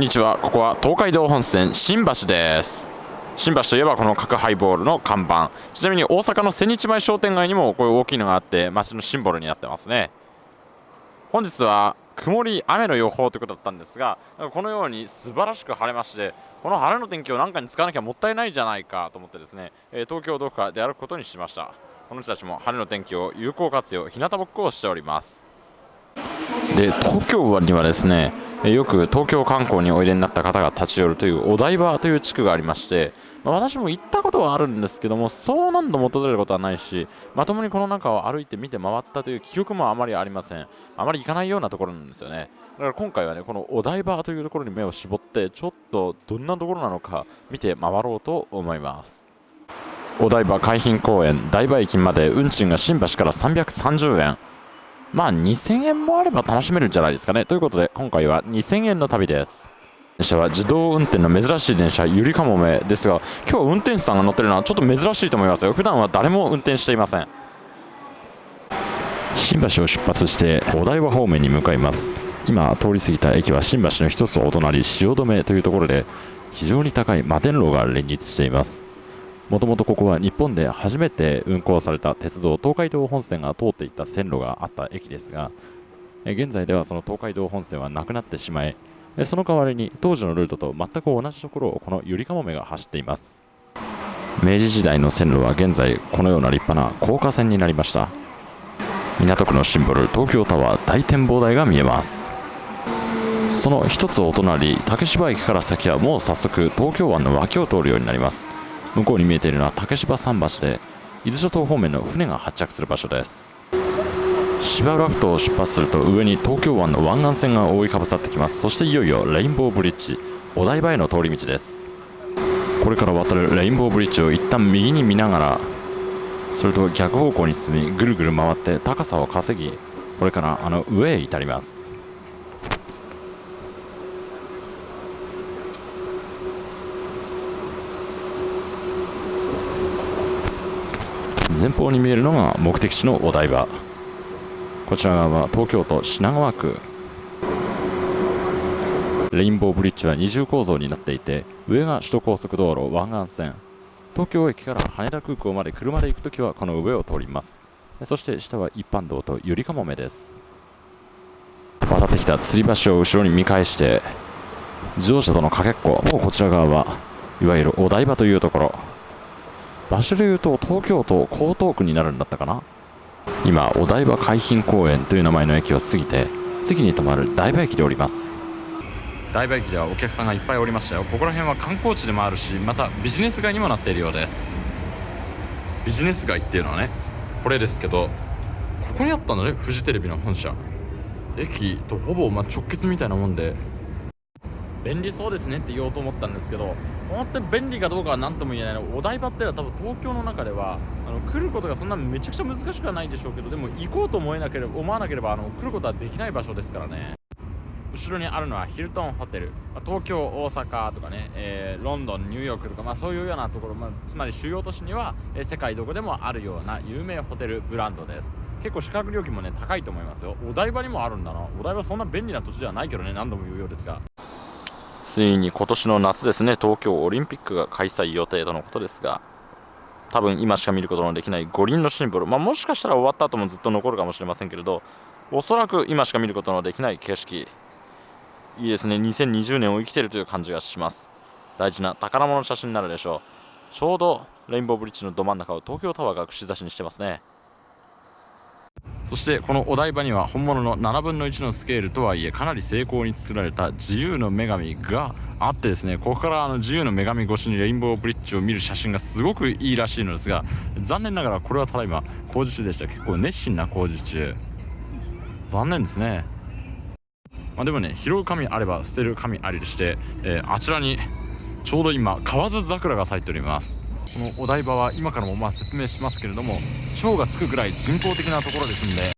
んにちは。ここは東海道本線新橋です。新橋といえばこの角ハイボールの看板。ちなみに大阪の千日前商店街にもこういう大きいのがあって街のシンボルになってますね。本日は曇り雨の予報ということだったんですがこのように素晴らしく晴れましてこの晴れの天気を何かに使わなきゃもったいないじゃないかと思ってですね東京どこか出歩くことにしました。この人たちも晴れの天気を有効活用日向ぼっこをしております。で東京湾にはですねよく東京観光においでになった方が立ち寄るというお台場という地区がありまして、まあ、私も行ったことはあるんですけどもそう何度も訪れることはないしまともにこの中を歩いて見て回ったという記憶もあまりありません。あまり行かないようなところなんですよね。だから今回はねこのお台場というところに目を絞ってちょっとどんなところなのか見て回ろうと思います。お台場海浜公園台場駅まで運賃が新橋から330円。まあ2000円もあれば楽しめるんじゃないですかね。ということで今回は2000円の旅です。電車は自動運転の珍しい電車ゆりかもめですが今日は運転手さんが乗ってるのはちょっと珍しいと思いますよ。普段は誰も運転していません。新橋を出発してお台場方面に向かいます今通り過ぎた駅は新橋の一つお隣汐留というところで非常に高い摩天楼が連立していますもともとここは日本で初めて運行された鉄道東海道本線が通っていた線路があった駅ですが現在ではその東海道本線はなくなってしまいその代わりに当時のルートと全く同じところをこのゆりかもめが走っています。明治時代の線路は現在このような立派な高架線になりました。港区のシンボル東京タワー大展望台が見えます。その一つお隣竹芝駅から先はもう早速東京湾の脇を通るようになります。向こうに見えているのは竹芝桟橋で伊豆諸島方面の船が発着する場所です。芝浦ふ頭を出発すると上に東京湾の湾岸線が覆いかぶさってきます。そしていよいよレインボーブリッジお台場への通り道です。これから渡るレインボーブリッジを一旦右に見ながらそれと逆方向に進みぐるぐる回って高さを稼ぎこれからあの上へ至ります。前方に見えるのが目的地のお台場。こちら側は東京都品川区。レインボーブリッジは二重構造になっていて上が首都高速道路湾岸線。東京駅から羽田空港まで車で行くときはこの上を通ります。そして下は一般道とゆりかもめです。渡ってきた吊り橋を後ろに見返して自動車とのかけっこもうこちら側はいわゆるお台場というところ。場所で言うと東京都江東区になるんだったかな？今お台場海浜公園という名前の駅を過ぎて次に止まる台場駅で降ります。台場駅ではお客さんがいっぱいおりましたよ。ここら辺は観光地でもあるしまたビジネス街にもなっているようです。ビジネス街っていうのはねこれですけどここにあったんだねフジテレビの本社。駅とほぼま直結みたいなもんで。便利そうですねって言おうと思ったんですけど本当に便利かどうかは何とも言えない。のお台場ってのは多分東京の中ではあの来ることがそんなめちゃくちゃ難しくはないでしょうけどでも行こうと思えなければ思わなければあの来ることはできない場所ですからね。後ろにあるのはヒルトンホテル、まあ、東京大阪とかね、えー、ロンドンニューヨークとか、まあ、そういうようなところ、まあ、つまり主要都市には、えー、世界どこでもあるような有名ホテルブランドです。結構宿泊料金もね高いと思いますよ。お台場にもあるんだな。お台場そんな便利な土地ではないけどね何度も言うようですが。ついに今年の夏ですね。東京オリンピックが開催予定とのことですが多分今しか見ることのできない五輪のシンボル、まあ、もしかしたら終わった後もずっと残るかもしれませんけれどおそらく今しか見ることのできない景色。いいですね。2020年を生きているという感じがします。大事な宝物の写真になるでしょう。ちょうどレインボーブリッジのど真ん中を東京タワーが串刺しにしてますね。そしてこのお台場には本物の7分の1のスケールとはいえかなり精巧に作られた自由の女神があってですねここからあの自由の女神越しにレインボーブリッジを見る写真がすごくいいらしいのですが残念ながらこれはただいま工事中でした。結構熱心な工事中。残念ですね。まあ、でもね拾う紙あれば捨てる紙ありでして、えー、あちらにちょうど今河津桜が咲いております。このお台場は今からもまあ説明しますけれども蝶がつくぐらい人工的なところですんで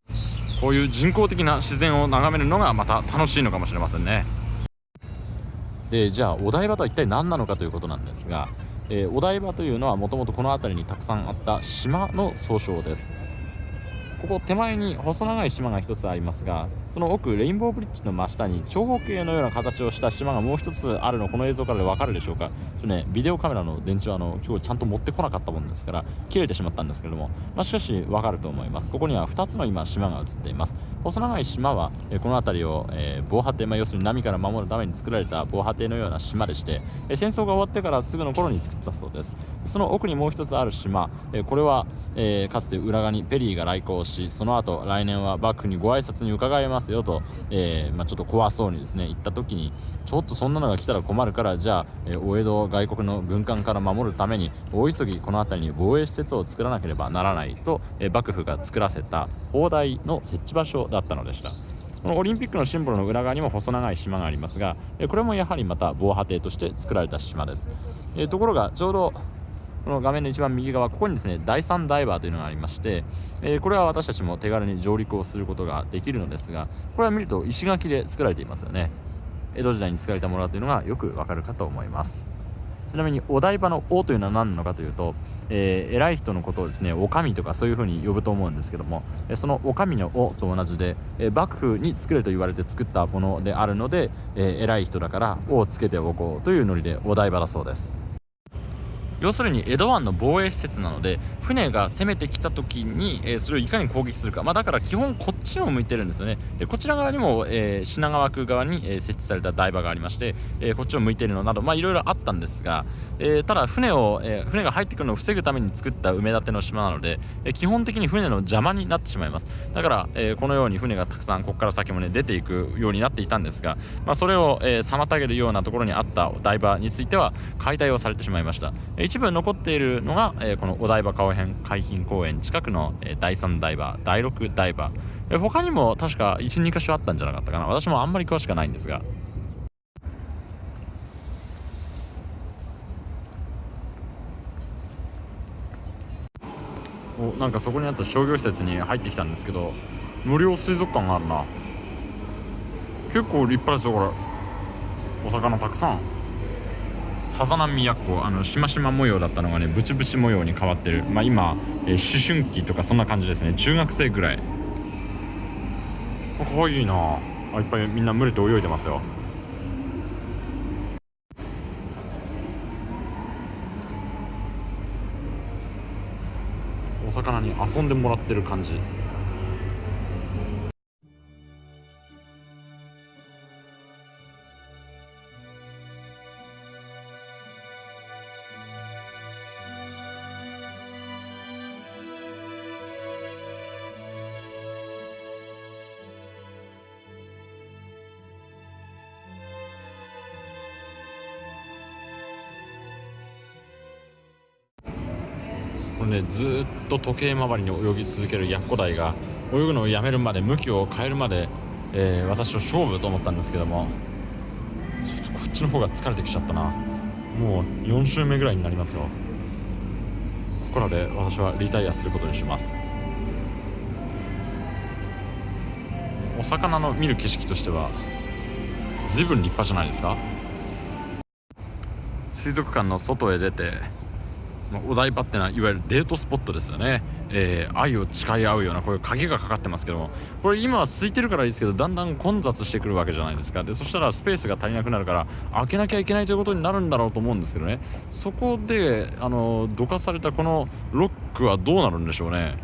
こういう人工的な自然を眺めるのがまた楽しいのかもしれませんね。でじゃあお台場とは一体何なのかということなんですが、えー、お台場というのはもともとこの辺りにたくさんあった島の総称です。ここ手前に細長い島が一つありますがその奥レインボーブリッジの真下に長方形のような形をした島がもう一つあるのこの映像からで分かるでしょうか？ちょねビデオカメラの電池はあの今日ちゃんと持ってこなかったもんですから切れてしまったんですけれども、まあ、しかし分かると思います。ここには2つの今島が映っています。細長い島は、えこの辺りを、え、防波堤、まあ、要するに波から守るために作られた防波堤のような島でして、え戦争が終わってからすぐの頃に作ったそうです。その奥にもう一つある島、えこれは、えかつて浦賀にペリーが来航しその後来年は幕府にご挨拶に伺います。よと、えー、まあ、ちょっと怖そうにですね言った時にちょっとそんなのが来たら困るからじゃあ、えお江戸外国の軍艦から守るために大急ぎこの辺りに防衛施設を作らなければならないと、え幕府が作らせた砲台の設置場所だったのでした。このオリンピックのシンボルの裏側にも細長い島がありますがこれもやはりまた防波堤として作られた島です、えところがちょうどこの画面の一番右側ここにですね第3ダイバーというのがありまして、えー、これは私たちも手軽に上陸をすることができるのですがこれは見ると石垣で作られていますよね。江戸時代に作られたものだというのがよくわかるかと思います。ちなみにお台場の「王」というのは何なのかというと、えー、偉い人のことをですね「お上」とかそういうふうに呼ぶと思うんですけどもその「お上」の「お」と同じで、えー、幕府に作れと言われて作ったものであるので、えー、偉い人だから「お」をつけておこうというノリでお台場だそうです。要するに江戸湾の防衛施設なので船が攻めてきた時に、えー、それをいかに攻撃するか、まあ、だから基本こっちを向いてるんですよね。でこちら側にも、えー、品川区側に、えー、設置された台場がありまして、えこっちを向いているのなどいろいろあったんですが、えただ船を、え船が入ってくるのを防ぐために作った埋め立ての島なので、え基本的に船の邪魔になってしまいます。だから、えこのように船がたくさんここから先もね出ていくようになっていたんですが、まあ、それを、え妨げるようなところにあった台場については解体をされてしまいました、え一部残っているのが、えー、このお台場海浜海浜公園近くの、えー、第3ダイバー第6ダイバー、えー、他にも確か12箇所あったんじゃなかったかな。私もあんまり詳しくないんですが。おなんかそこにあった商業施設に入ってきたんですけど無料水族館があるな。結構立派ですよこれ。お魚たくさん。さざ波やっこあのしましま模様だったのがねブチブチ模様に変わってる。まあ今、えー、思春期とかそんな感じですね。中学生ぐらい。かわいいな。あいっぱいみんな群れて泳いでますよ。お魚に遊んでもらってる感じ。これねずっと時計回りに泳ぎ続けるヤッコダイが泳ぐのをやめるまで向きを変えるまで、えー、私と勝負と思ったんですけどもちょっとこっちの方が疲れてきちゃったな。もう4周目ぐらいになりますよ。ここらで私はリタイアすることにします。お魚の見る景色としては随分立派じゃないですか。水族館の外へ出て、お台場ってのはいわゆるデートスポットですよね、えー、愛を誓い合うようなこういう鍵がかかってますけども。これ今は空いてるからいいですけどだんだん混雑してくるわけじゃないですか。でそしたらスペースが足りなくなるから開けなきゃいけないということになるんだろうと思うんですけどね。そこであのどかされたこのロックはどうなるんでしょうね。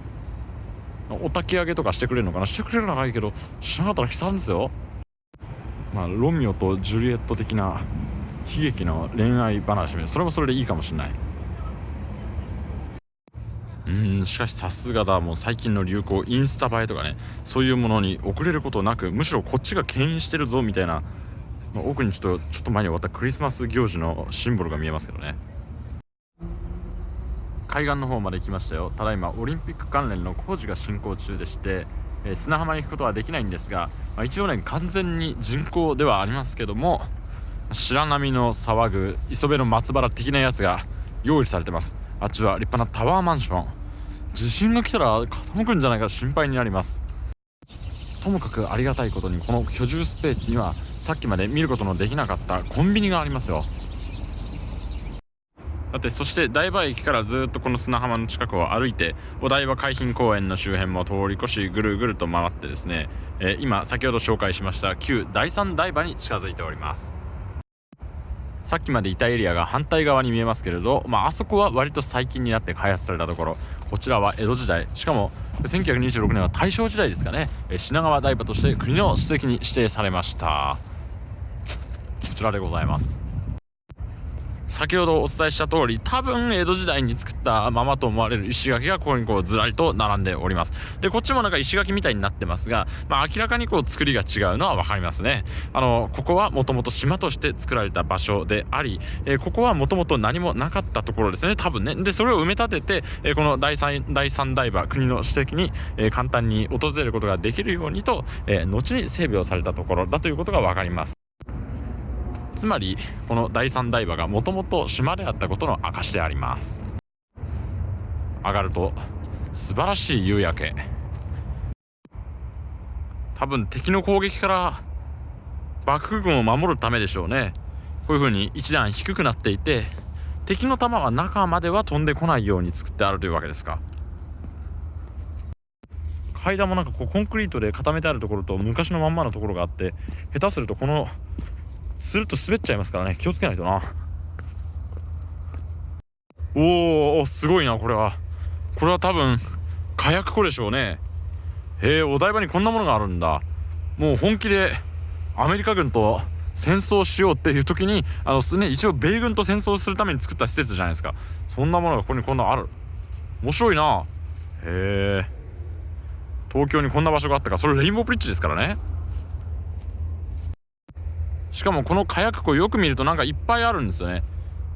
お焚き上げとかしてくれるのかな？してくれるならいいけどしなかったら悲惨ですよ。まあロミオとジュリエット的な悲劇の恋愛話それもそれでいいかもしれない。うんしかしさすがだもう最近の流行インスタ映えとかねそういうものに遅れることなくむしろこっちが牽引してるぞみたいな、まあ、奥にちょっとちょっと前に終わったクリスマス行事のシンボルが見えますけどね。海岸の方まで来ましたよ。ただいまオリンピック関連の工事が進行中でして、えー、砂浜に行くことはできないんですが、まあ、一応ね完全に人工ではありますけども白波の騒ぐ磯辺の松原的なやつが用意されてます。あっちは立派なタワーマンション。地震が来たら傾くんじゃないか心配になります。ともかくありがたいことにこの居住スペースにはさっきまで見ることのできなかったコンビニがありますよ。だってそして台場駅からずっとこの砂浜の近くを歩いてお台場海浜公園の周辺も通り越しぐるぐると回ってですね、えー、今先ほど紹介しました旧第三台場に近づいております。さっきまでいたエリアが反対側に見えますけれど、まあ、あそこは割と最近になって開発されたところ。こちらは江戸時代。しかも1926年は大正時代ですかね。品川台場として国の史跡に指定されました。こちらでございます。先ほどお伝えした通り多分江戸時代に作ったままと思われる石垣がここにこうずらりと並んでおります。でこっちもなんか石垣みたいになってますが、まあ、明らかにこう作りが違うのは分かりますね。あのここはもともと島として作られた場所であり、えー、ここはもともと何もなかったところですね。多分ね。でそれを埋め立てて、えー、この第三第三台場国の史跡に、えー、簡単に訪れることができるようにと、え後に整備をされたところだということが分かります。つまりこの第三台場がもともと島であったことの証であります。上がると素晴らしい夕焼け。多分敵の攻撃から幕府軍を守るためでしょうね。こういう風に一段低くなっていて敵の弾が中までは飛んでこないように作ってあるというわけですか。階段もなんかこうコンクリートで固めてあるところと昔のまんまのところがあって下手するとこのすると滑っちゃいますからね。気をつけないとな。おおすごいなこれは。これは多分火薬庫でしょうね。へえお台場にこんなものがあるんだ。もう本気でアメリカ軍と戦争しようっていう時にあの、ね、一応米軍と戦争するために作った施設じゃないですか。そんなものがここにこんなある。面白いな。へえ東京にこんな場所があったか。それレインボーブリッジですからね。しかもこの火薬庫よく見るとなんかいっぱいあるんですよね。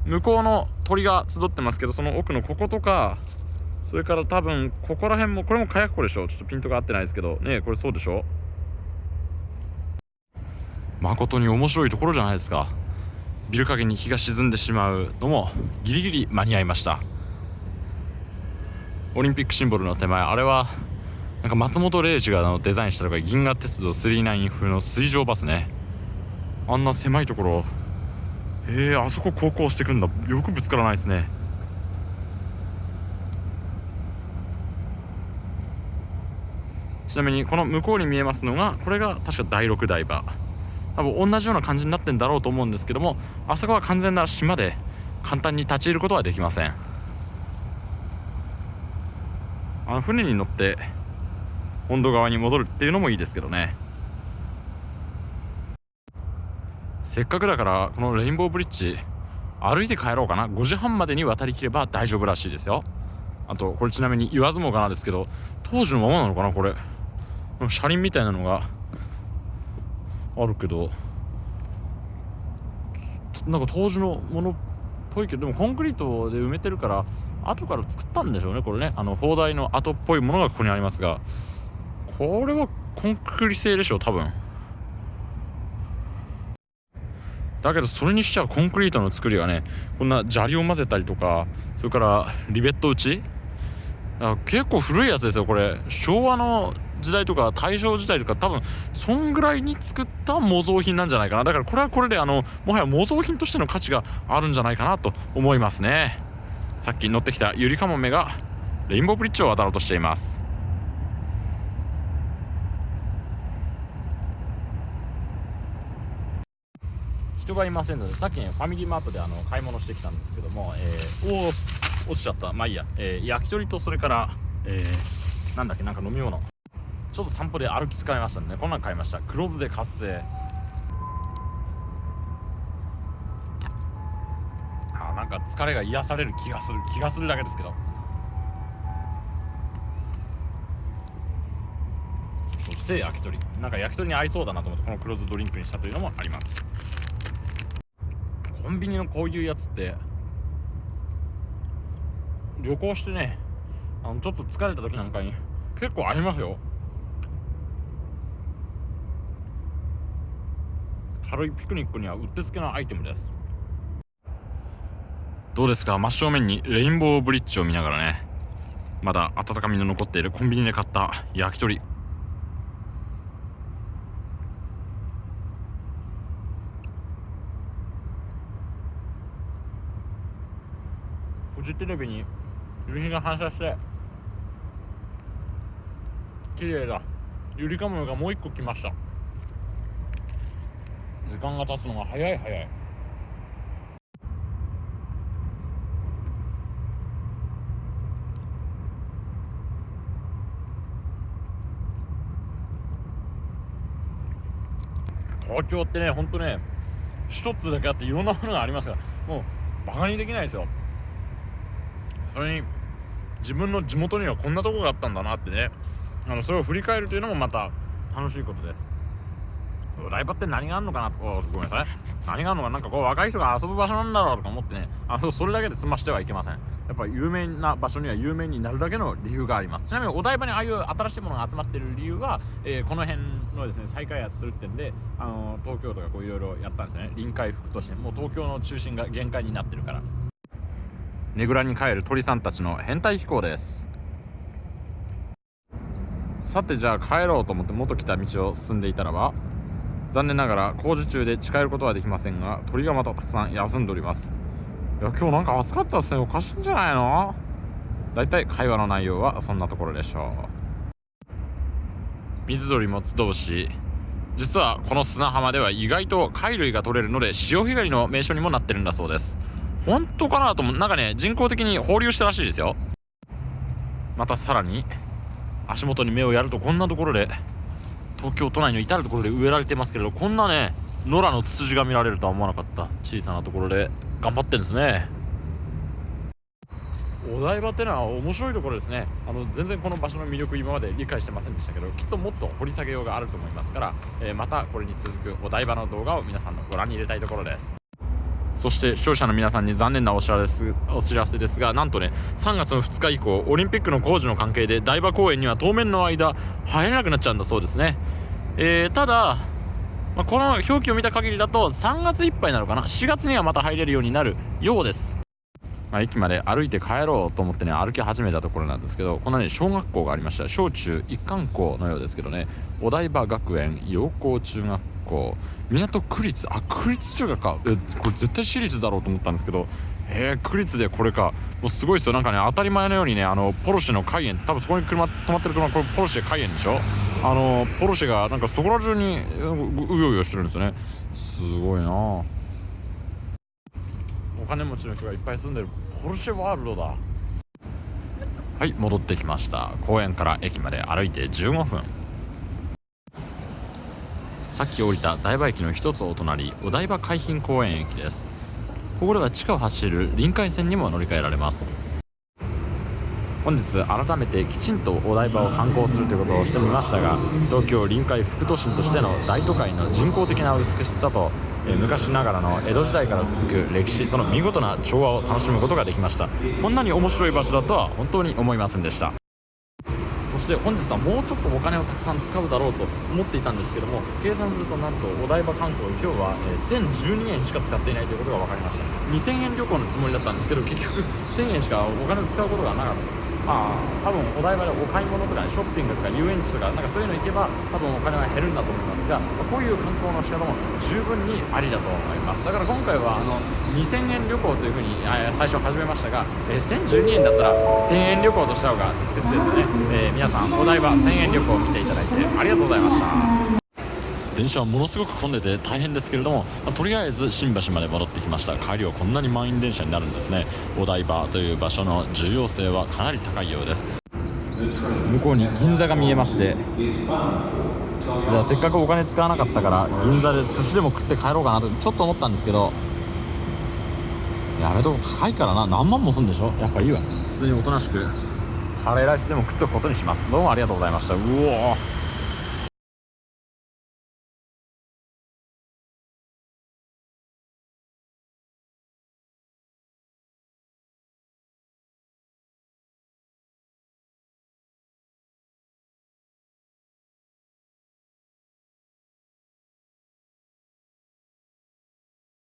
向こうの鳥が集ってますけどその奥のこことかそれから多分ここら辺もこれも火薬庫でしょちょっとピントが合ってないですけど。ねこれそうでしょ誠に面白いところじゃないですか。ビル陰に日が沈んでしまうのもギリギリ間に合いました。オリンピックシンボルの手前あれはなんか松本零士がデザインしたのが銀河鉄道999風の水上バスね。あんな狭いところ。へえー、あそこ航行してくんだ。よくぶつからないですね。ちなみにこの向こうに見えますのがこれが確か第6台場多分同じような感じになってんだろうと思うんですけどもあそこは完全な島で簡単に立ち入ることはできません。あの船に乗って本土側に戻るっていうのもいいですけどね。せっかくだからこのレインボーブリッジ歩いて帰ろうかな。5時半までに渡りきれば大丈夫らしいですよ。あとこれちなみに言わずもがなですけど当時のままなのかなこれ。車輪みたいなのがあるけど。なんか当時のものっぽいけどでもコンクリートで埋めてるから後から作ったんでしょうねこれね。あの砲台の跡っぽいものがここにありますがこれはコンクリ製でしょう多分。だけどそれにしちゃコンクリートの作りがねこんな砂利を混ぜたりとかそれからリベット打ち。結構古いやつですよこれ。昭和の時代とか大正時代とか多分そんぐらいに作った模造品なんじゃないかな。だからこれはこれであのもはや模造品としての価値があるんじゃないかなと思いますね。さっき乗ってきたゆりかもめがレインボーブリッジを渡ろうとしています。人がいませんのでさっきファミリーマートであの買い物してきたんですけども、えー、おお落ちちゃった。まあいいや、えー、焼き鳥とそれから、えー、なんだっけなんか飲み物。ちょっと散歩で歩き疲れましたね。こんなん買いました。黒酢で活性あなんか疲れが癒される気がする。気がするだけですけど。そして焼き鳥。なんか焼き鳥に合いそうだなと思ってこの黒酢ドリンクにしたというのもあります。コンビニのこういうやつって旅行してねあのちょっと疲れた時なんかに結構合いますよ。軽いピクニックにはうってつけのアイテムです。どうですか？真正面にレインボーブリッジを見ながらね。まだ温かみの残っているコンビニで買った焼き鳥。フジテレビに夕日が反射して綺麗だ。ゆりかもめがもう一個来ました。時間が経つのが早い早い。東京ってねほんとね一つだけあっていろんなものがありますからもうバカにできないですよ。それに自分の地元にはこんなとこがあったんだなってね。あのそれを振り返るというのもまた楽しいことで。すお台場って何があるのかなとごめんなさい。何があるのかなんかこう若い人が遊ぶ場所なんだろうとか思ってね。あのそれだけで済ましてはいけません。やっぱ有名な場所には有名になるだけの理由があります。ちなみにお台場にああいう新しいものが集まってる理由は、えー、この辺のですね再開発するってんであの東京都がこういろいろやったんですね。臨海副都心もう東京の中心が限界になってるから。ねぐらに帰る鳥さんたちの変態飛行です。さてじゃあ帰ろうと思って元来た道を進んでいたらば残念ながら工事中で近寄ることはできませんが鳥がまたたくさん休んでおります。いや今日なんか暑かったですね。おかしいんじゃないの？だいたい会話の内容はそんなところでしょう。水鳥も集うし実はこの砂浜では意外と貝類が取れるので潮干狩りの名所にもなってるんだそうです。本当かなと思う。なんかね人工的に放流したらしいですよ。またさらに足元に目をやるとこんなところで東京都内の至る所で植えられてますけれどこんなね野良のツツジが見られるとは思わなかった。小さなところで頑張ってるんですね。お台場ってのは面白いところですね。あの全然この場所の魅力今まで理解してませんでしたけどきっともっと掘り下げようがあると思いますから、えー、またこれに続くお台場の動画を皆さんのご覧に入れたいところです。そして視聴者の皆さんに残念なお知らせお知らせですがなんとね3月の2日以降オリンピックの工事の関係で台場公園には当面の間入れなくなっちゃうんだそうですね、えー、ただ、まあ、この表記を見た限りだと3月いっぱいなのかな？4月にはまた入れるようになるようです。まあ、駅まで歩いて帰ろうと思ってね歩き始めたところなんですけどこのね小学校がありました。小中一貫校のようですけどねお台場学園陽光中学校。港区立あ区立中学か。えこれ絶対私立だろうと思ったんですけどえー、区立でこれか。もうすごいですよ。なんかね当たり前のようにねあのポルシェのカイエン多分そこに車止まってる車これポルシェカイエンでしょ？あのポルシェがなんかそこら中にうようよしてるんですよね。すごいな。お金持ちの人がいっぱい住んでるポルシェワールドだ。はい戻ってきました。公園から駅まで歩いて15分。さっき降りた台場駅の一つお隣お台場海浜公園駅です。ここでは地下を走る臨海線にも乗り換えられます。本日改めてきちんとお台場を観光するということをしてみましたが東京臨海副都心としての大都会の人工的な美しさと昔ながらの江戸時代から続く歴史その見事な調和を楽しむことができました。こんなに面白い場所だとは本当に思いませんでした。して本日はもうちょっとお金をたくさん使うだろうと思っていたんですけども計算するとなんとお台場観光今日は、え1012円しか使っていないということが分かりました。2000円旅行のつもりだったんですけど結局1000円しかお金を使うことがなかった。まあ多分お台場でお買い物とか、ね、ショッピングとか遊園地とかなんかそういうの行けば多分お金は減るんだと思いますが、まあ、こういう観光の仕方も十分にありだと思います。だから今回はあの2000円旅行というふうに最初始めましたが、えー、1012円だったら1000円旅行とした方が適切ですよね、えー、皆さんお台場1000円旅行を見ていただいてありがとうございました電車はものすごく混んでて大変ですけれども、まあ、とりあえず新橋まで戻ってきました。帰りはこんなに満員電車になるんですね。お台場という場所の重要性はかなり高いようです。向こうに銀座が見えましてじゃあせっかくお金使わなかったから銀座で寿司でも食って帰ろうかなとちょっと思ったんですけどやめとこ高いからな。何万もすんでしょ？やっぱいいわ普通におとなしく。カレーライスでも食っておくことにします。どうもありがとうございました。うお